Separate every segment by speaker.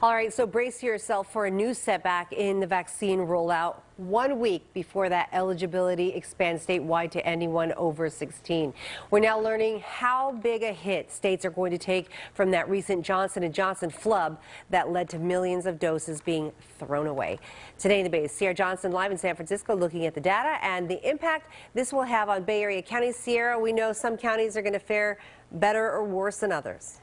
Speaker 1: All right, so brace yourself for a new setback in the vaccine rollout one week before that eligibility expands statewide to anyone over 16. We're now learning how big a hit states are going to take from that recent Johnson & Johnson flub that led to millions of doses being thrown away. Today in the Bay, Sierra Johnson live in San Francisco looking at the data and the impact this will have on Bay Area counties. Sierra, we know some counties are going to fare better or worse than others.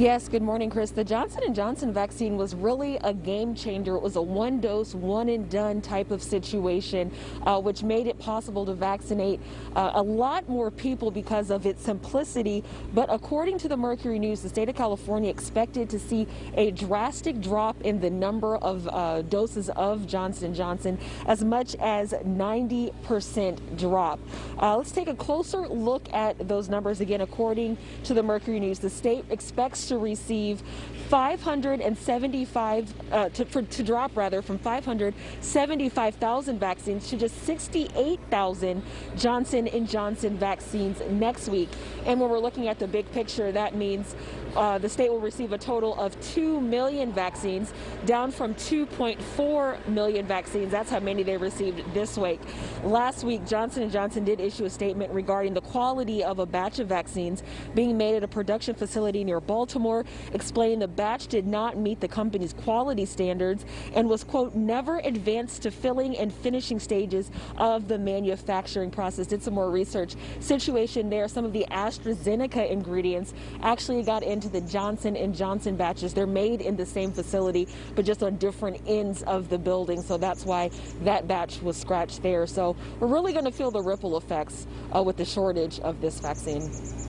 Speaker 2: Yes, good morning, Chris. The Johnson & Johnson vaccine was really a game changer. It was a one dose, one and done type of situation, uh, which made it possible to vaccinate uh, a lot more people because of its simplicity. But according to the Mercury News, the state of California expected to see a drastic drop in the number of uh, doses of Johnson & Johnson, as much as 90% drop. Uh, let's take a closer look at those numbers again. According to the Mercury News, the state expects to receive 575 uh, to, for, to drop rather from 575,000 vaccines to just 68,000 Johnson and Johnson vaccines next week. And when we're looking at the big picture, that means uh, the state will receive a total of 2 million vaccines, down from 2.4 million vaccines. That's how many they received this week. Last week, Johnson & Johnson did issue a statement regarding the quality of a batch of vaccines being made at a production facility near Baltimore, explaining the batch did not meet the company's quality standards and was, quote, never advanced to filling and finishing stages of the manufacturing process. Did some more research. Situation there, some of the AstraZeneca ingredients actually got into the Johnson & Johnson batches. They're made in the same facility, but just on different ends of the building. So that's why that batch was scratched there. So we're really going to feel the ripple effects uh, with the shortage of this vaccine.